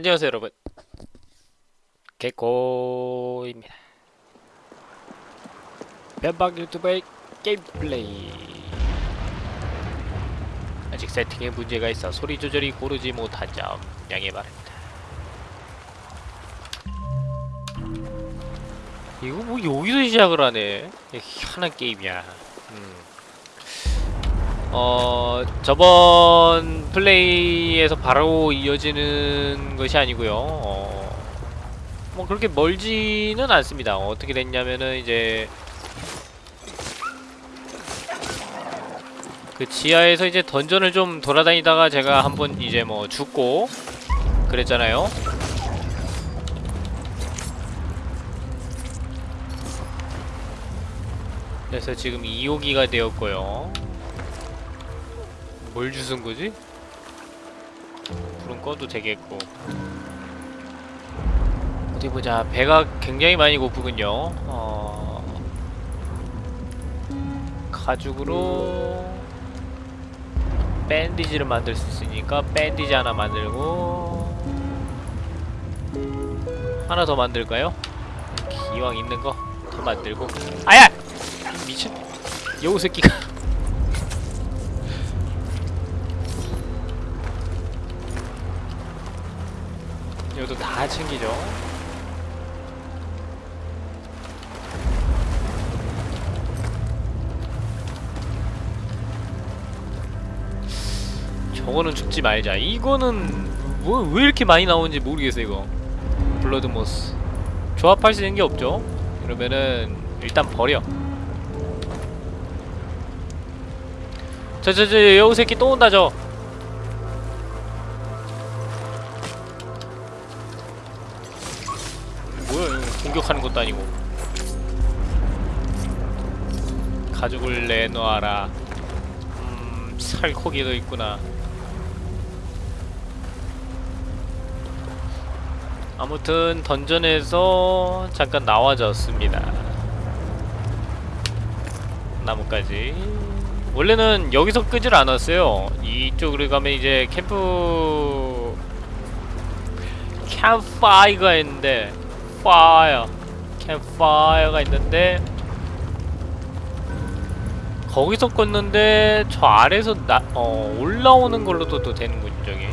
안녕하세요 여러분. 개코입니다. 변방 유튜브의 게임 플레이. 아직 세팅에 문제가 있어 소리 조절이 고르지 못한 점 양해 바랍니다. 이거 뭐 여기서 시작을 하네. 희한한 게임이야. 음. 어 저번 플레이에서 바로 이어지는 것이 아니고요. 어, 뭐 그렇게 멀지는 않습니다. 어떻게 됐냐면은 이제 그 지하에서 이제 던전을 좀 돌아다니다가 제가 한번 이제 뭐 죽고 그랬잖아요. 그래서 지금 2호기가 되었고요. 뭘 주sun 거지? 불은 꺼도 되겠고. 어디 보자. 배가 굉장히 많이 고프군요. 어... 가죽으로 밴디지를 만들 수 있으니까 밴디지 하나 만들고 하나 더 만들까요? 기왕 있는 거 더 만들고. 아야! 미친. 여우 새끼가 다 챙기죠. 저거는 죽지 말자. 이거는 뭐 왜 이렇게 많이 나오는지 모르겠어 이거. 블러드모스. 조합할 수 있는 게 없죠. 그러면은 일단 버려. 저저저 여우 새끼 또 온다 저. 가죽을 내놓아라. 음 살코기도 있구나. 아무튼 던전에서 잠깐 나와졌습니다. 나무까지. 원래는 여기서 끄질 않았어요. 이쪽으로 가면 이제 캠프 캠파이가 있는데 파이어 캠파이어가 있는데 거기서 껐는데 저 아래에서 나, 어, 올라오는 걸로도 또 되는군요 저기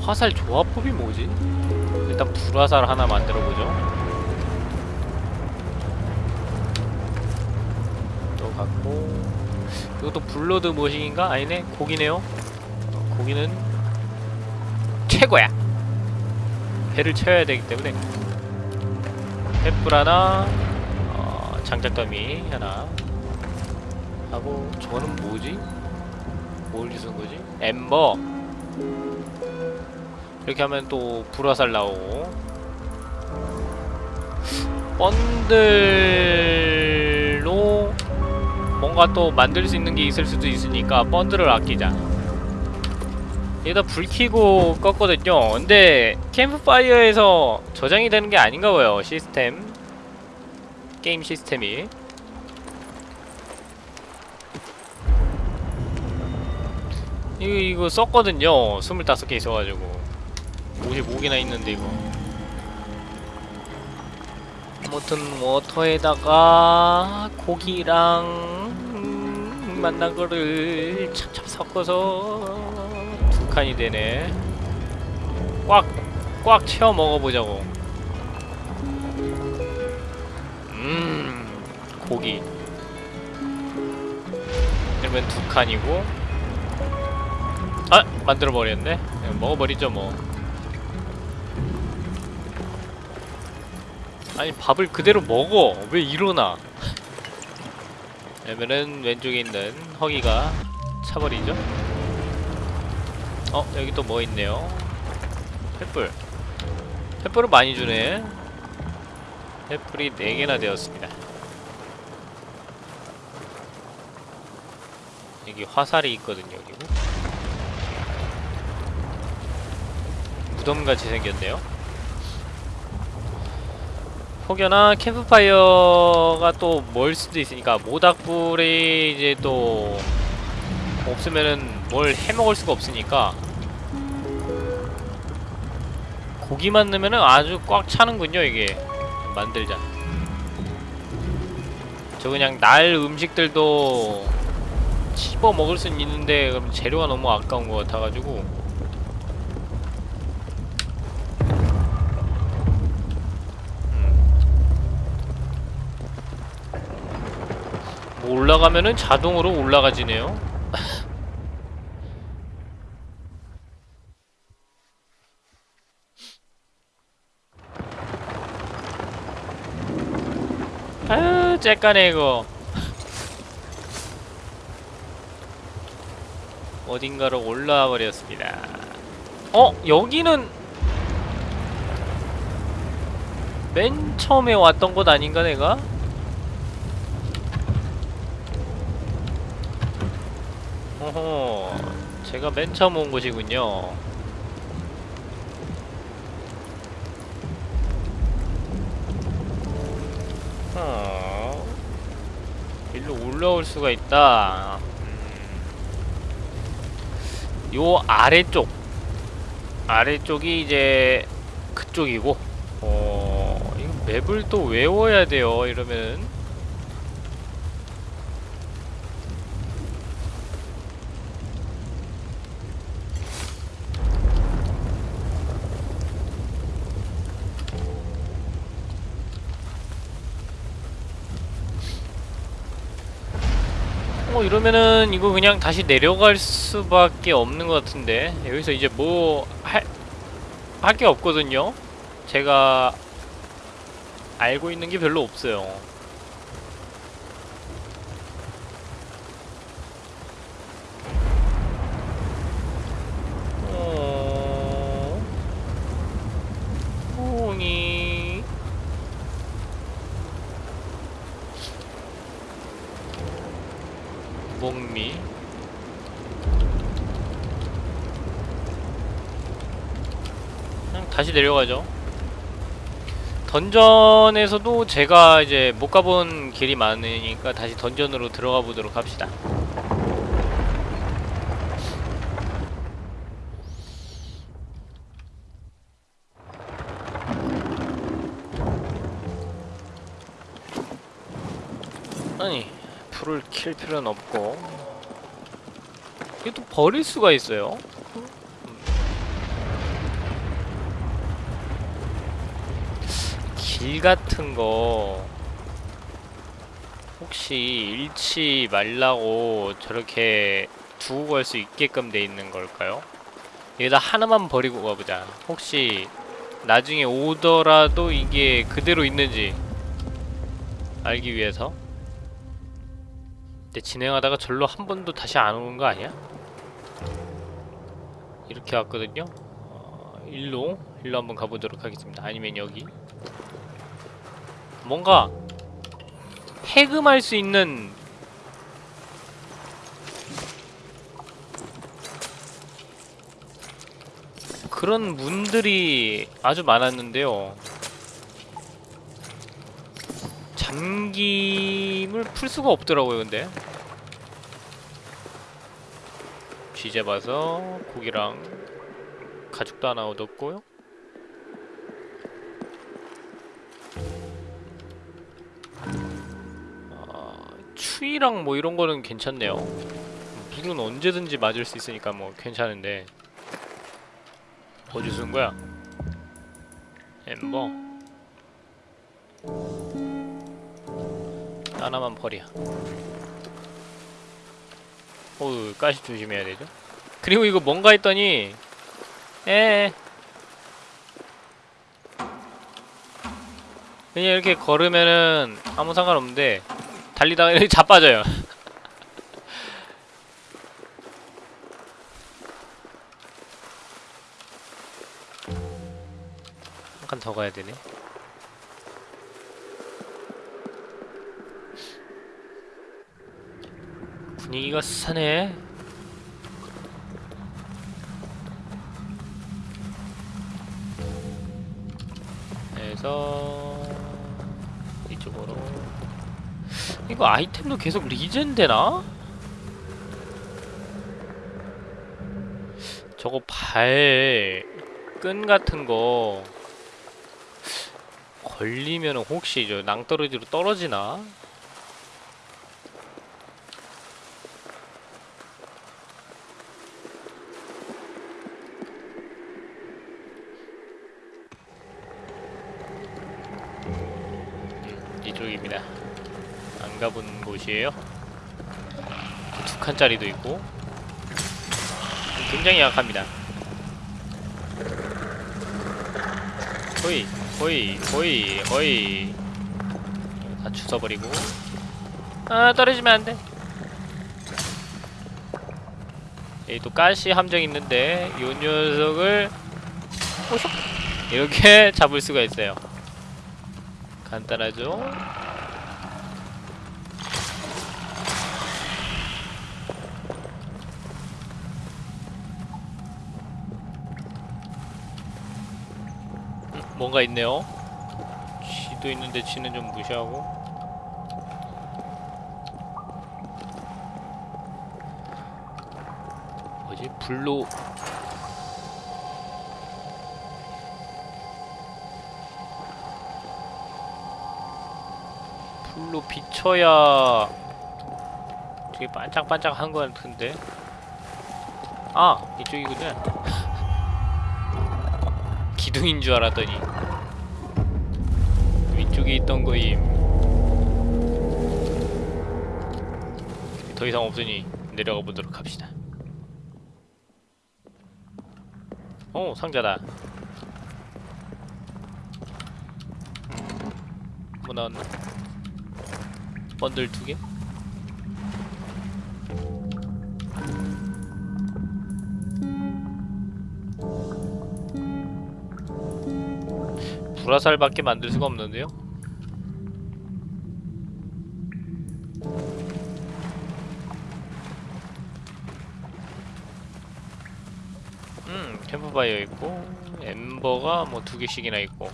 화살 조합법이 뭐지? 일단 불화살 하나 만들어보죠 또 갖고 이것도 blood 모식인가? 아니네 고기네요 고기는 최고야. 배를 채워야 되기 때문에 횃불 하나, 어, 장작더미 하나 하고 저거는 뭐지? 뭘 주는 거지? ember. 이렇게 하면 또 불화살 나오고 번들로 뭔가 또 만들 수 있는 게 있을 수도 있으니까 번들을 아끼자. 여기다 불 켜고 껐거든요. 근데 캠프파이어에서 저장이 되는 게 아닌가 봐요 시스템. 게임 시스템이. 이거 이거 썼거든요. 25개 있어가지고. 55개나 있는데 이거. 아무튼 워터에다가 고기랑 음, 만난 거를 찹찹 섞어서 칸이 되네. 꽉, 꽉 채워 먹어보자고. 음 고기. 이러면 두 칸이고. 아! 만들어버렸네. 먹어버리죠 뭐. 아니 밥을 그대로 먹어. 왜 이러나? 그러면은 왼쪽에 있는 허기가 차버리죠 어 여기 또 뭐 있네요? 횃불. 횃불을 많이 주네. 횃불이 4개나 되었습니다. 여기 화살이 있거든요 여기 무덤같이 생겼네요. 혹여나 캠프파이어가 또 멀 수도 있으니까 모닥불이 이제 또 없으면은 뭘 해먹을 수가 없으니까 고기만 넣으면은 아주 꽉 차는군요 이게. 만들자. 저 그냥 날 음식들도 씹어 먹을 수는 있는데 그럼 재료가 너무 아까운 것 같아가지고. 음. 뭐 올라가면은 자동으로 올라가지네요 아유 째까네 이거 어딘가로 올라와 버렸습니다 어? 여기는 맨 처음에 왔던 곳 아닌가 내가? 어허 제가 맨 처음 온 곳이군요 어 일로 올라올 수가 있다. 음. 요 아래쪽. 아래쪽이 이제 그쪽이고. 어 이거 맵을 또 외워야 돼요 이러면 어 이러면은 이거 그냥 다시 내려갈 수밖에 없는 것 같은데. 여기서 이제 뭐 할 할 게 없거든요. 제가 알고 있는 게 별로 없어요 어... 홍이 목미. 다시 내려가죠. 던전에서도 제가 이제 못 가본 길이 많으니까 다시 던전으로 들어가 보도록 합시다 불을 킬 필요는 없고. 이게 또 버릴 수가 있어요? 길 같은 거 혹시 잃지 말라고 저렇게 두고 갈 수 있게끔 돼 있는 걸까요? 여기다 하나만 버리고 가보자. 혹시 나중에 오더라도 이게 그대로 있는지 알기 위해서 근데 진행하다가 절로 한 번도 다시 안 오는 거 아니야? 이렇게 왔거든요? 어, 일로 일로 한번 가보도록 하겠습니다 아니면 여기 뭔가 해금할 수 있는 그런 문들이 아주 많았는데요 잠김을 풀 수가 없더라고요 근데 쥐 잡아서 고기랑 가죽도 하나 얻었고요. 아, 추위랑 뭐 이런 거는 괜찮네요. 물은 언제든지 맞을 수 있으니까 뭐 괜찮은데. 어디 쓴 거야? 엠버. 하나만 버려 어우 가시 조심해야 되죠? 그리고 이거 뭔가 했더니 에 그냥 이렇게 걸으면은 아무 상관없는데 달리다가 이렇게 자빠져요. 한칸더 가야 되네 분위기가 스산해 그래서 이쪽으로 이거 아이템도 계속 리젠 되나? 저거 발 끈 같은 거 걸리면 혹시 저 낭떠러지로 떨어지나? 음, 이쪽입니다. 안 가본 곳이에요. 두 칸짜리도 있고. 굉장히 약합니다. 호이 호이 호이 호이. 다 주워버리고. 아 떨어지면 안돼. 여기 또 가시 함정 있는데 이 녀석을 이렇게 잡을 수가 있어요. 간단하죠 뭔가 있네요. 쥐도 있는데 쥐는 좀 무시하고. 뭐지? 불로 불로 비춰야 되게 반짝반짝한 것 같은데. 아 이쪽이군요. 기둥인 줄 알았더니 위쪽에 있던 거임 더 이상 없으니 내려가 보도록 합시다 어 상자다 뭐 나왔나? 번들 두 개? 불화살밖에 만들 수가 없는데요? 음, 캠프파이어 있고 엠버가 뭐 두 개씩이나 있고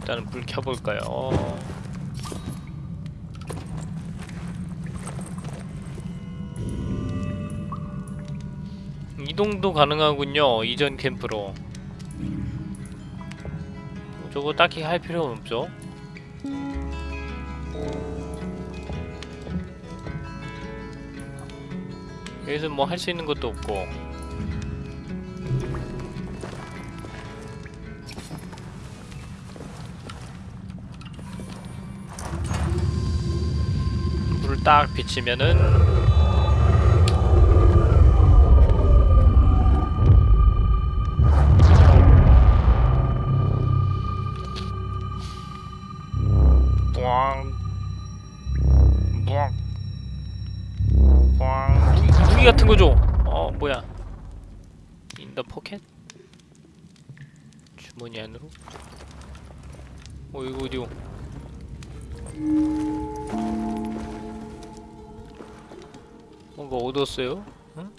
일단은 불 켜볼까요? 이동도 가능하군요 이전 캠프로. 저거 딱히 할 필요는 없죠? 여기서 뭐 할 수 있는 것도 없고. 불을 딱 비치면은 같은 거 줘. 어, 뭐야? 인더 포켓? 주머니 안으로? 어, 이거 어디요? 뭔가 얻었어요? 응?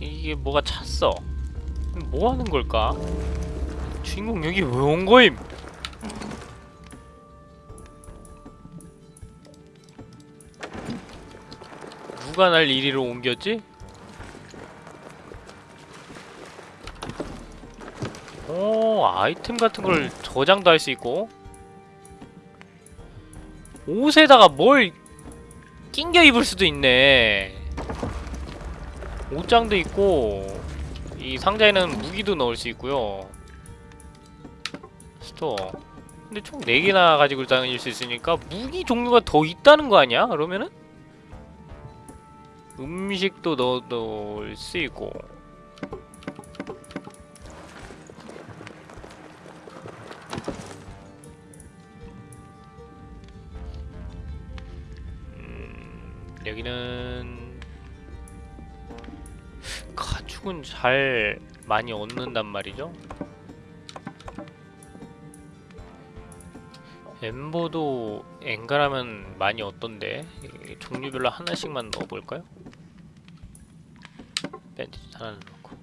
이게 뭐가 찼어? 뭐 하는 걸까? 주인공 여기 왜 온 거임? 누가 날 이리로 옮겼지? 오 아이템 같은 걸 저장도 할 수 있고 옷에다가 뭘 낑겨 입을 수도 있네 옷장도 있고 이 상자에는 무기도 넣을 수 있고요 store 근데 총 4개나 가지고 다닐 수 있으니까 무기 종류가 더 있다는 거 아니야? 그러면은? 음식도 넣, 넣을 수 있고 음, 여기는 가축은 잘 많이 얻는단 말이죠. 엠버도 엔가라면 많이 얻던데 이 종류별로 하나씩만 넣어볼까요? 밴디지 하나는 놓고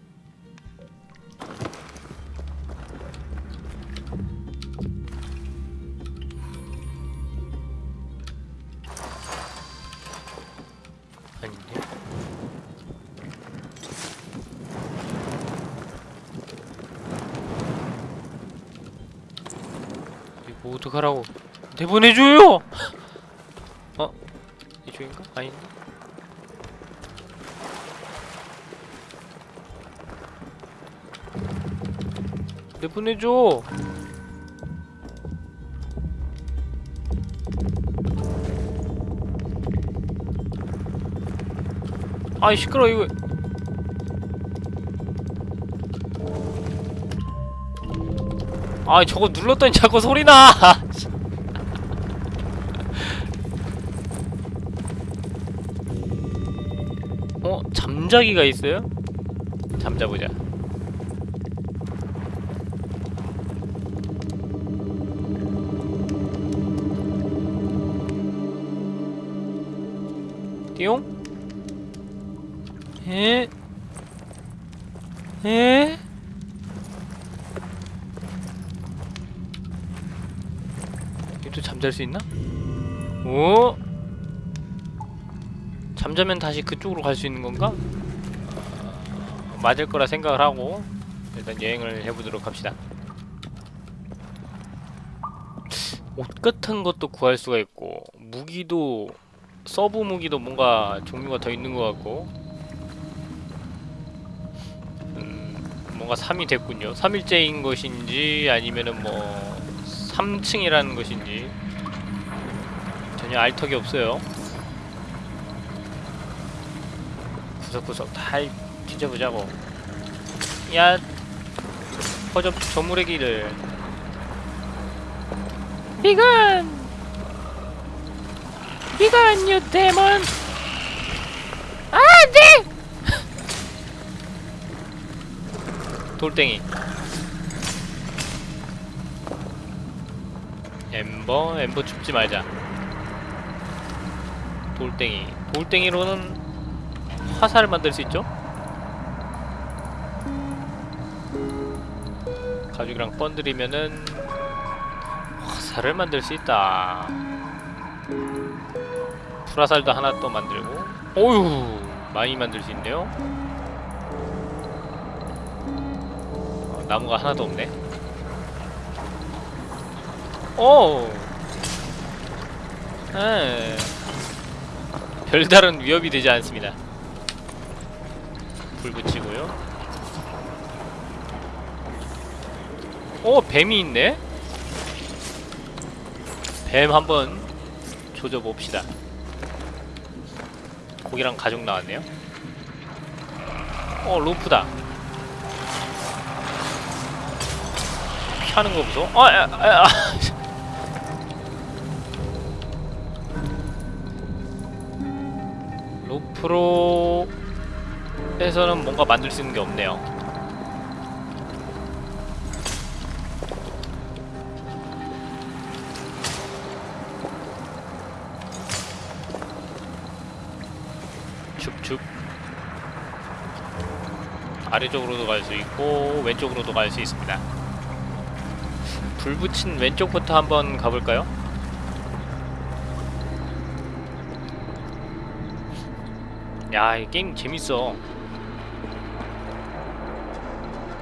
아닌데? 이거 어떡하라고 내보내줘요! 어? 이쪽인가? 아닌데? 내보내줘 아이 시끄러 이거 아 저거 눌렀더니 자꾸 소리나 어? 잠자기가 있어요? 잠자보자 띠용? 에? 에? 얘도 잠잘 수 있나? 오? 잠자면 다시 그쪽으로 갈 수 있는 건가? 어, 맞을 거라 생각을 하고 일단 여행을 해보도록 합시다. 옷 같은 것도 구할 수가 있고 무기도 서브 무기도 뭔가 종류가 더 있는 것 같고 음, 뭔가 3이 됐군요. 3일째인 것인지 아니면은 뭐 3층이라는 것인지 전혀 알 턱이 없어요. 구석구석 다 뒤져보자고. 야, 허접 저물의 길을. 비건, 유 데몬. 아, 네. 돌덩이. ember, ember 줍지 말자. 돌덩이. 돌덩이로는 화살을 만들 수 있죠? 가죽이랑 번들이면은 화살을 만들 수 있다. 불화살도 하나 또 만들고. 오유 많이 만들 수 있네요. 어, 나무가 하나도 없네. 오. 에. 별다른 위협이 되지 않습니다. 불 붙이고요. 오 뱀이 있네. 뱀 한번 조져 봅시다. 고기랑 가죽 나왔네요. 어 로프다. 피하는 거 무서워? 아, 아, 아, 아. 로프로 에서는 뭔가 만들 수 있는 게 없네요. 아래쪽으로도 갈 수 있고 왼쪽으로도 갈 수 있습니다. 불 붙인 왼쪽부터 한번 가볼까요? 야, 이 게임 재밌어.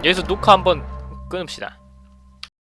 여기서 녹화 한번 끊읍시다.